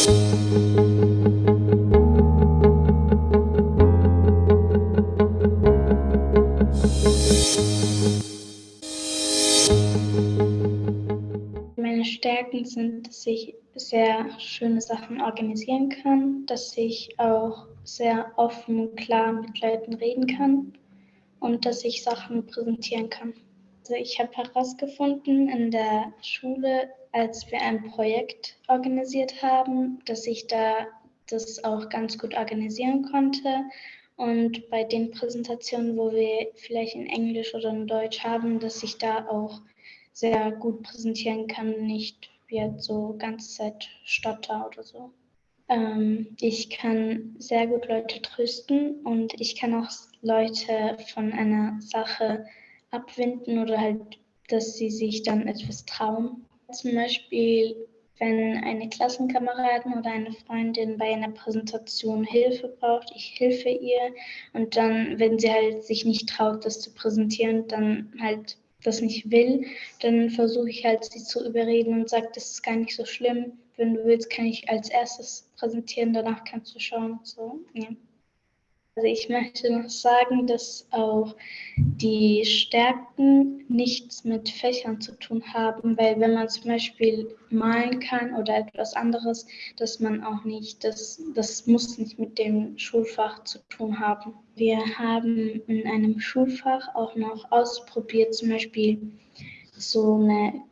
Meine Stärken sind, dass ich sehr schöne Sachen organisieren kann, dass ich auch sehr offen und klar mit Leuten reden kann und dass ich Sachen präsentieren kann. Also ich habe herausgefunden in der Schule, als wir ein Projekt organisiert haben, dass ich da das auch ganz gut organisieren konnte. Und bei den Präsentationen, wo wir vielleicht in Englisch oder in Deutsch haben, dass ich da auch sehr gut präsentieren kann, nicht wie jetzt so ganze Zeit stotter oder so. Ähm, ich kann sehr gut Leute trösten und ich kann auch Leute von einer Sache abwinden oder halt, dass sie sich dann etwas trauen. Zum Beispiel, wenn eine Klassenkameradin oder eine Freundin bei einer Präsentation Hilfe braucht, ich helfe ihr und dann, wenn sie halt sich nicht traut, das zu präsentieren, dann halt das nicht will, dann versuche ich halt sie zu überreden und sage, das ist gar nicht so schlimm. Wenn du willst, kann ich als erstes präsentieren, danach kannst du schauen. So, ja. Also ich möchte noch sagen, dass auch die Stärken nichts mit Fächern zu tun haben, weil wenn man zum Beispiel malen kann oder etwas anderes, dass man auch nicht, das, das muss nicht mit dem Schulfach zu tun haben. Wir haben in einem Schulfach auch noch ausprobiert, zum Beispiel so eine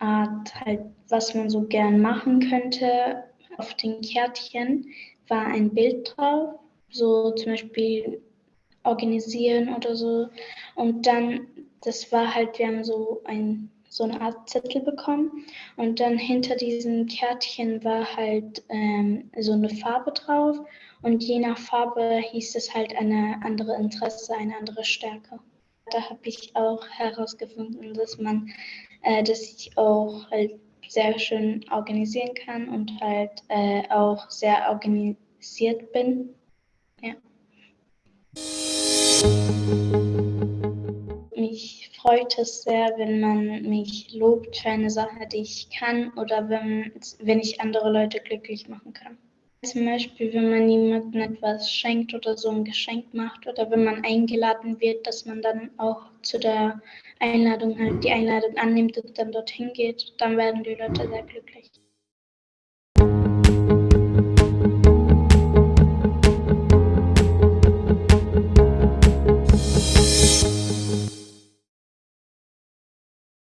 Art, halt, was man so gern machen könnte. Auf den Kärtchen war ein Bild drauf so zum Beispiel organisieren oder so. Und dann, das war halt, wir haben so ein so eine Art Zettel bekommen und dann hinter diesem Kärtchen war halt ähm, so eine Farbe drauf und je nach Farbe hieß es halt eine andere Interesse, eine andere Stärke. Da habe ich auch herausgefunden, dass man, äh, dass ich auch halt sehr schön organisieren kann und halt äh, auch sehr organisiert bin. Ja. Mich freut es sehr, wenn man mich lobt für eine Sache, die ich kann oder wenn, wenn ich andere Leute glücklich machen kann. Zum Beispiel, wenn man jemandem etwas schenkt oder so ein Geschenk macht oder wenn man eingeladen wird, dass man dann auch zu der Einladung halt die Einladung annimmt und dann dorthin geht, dann werden die Leute sehr glücklich.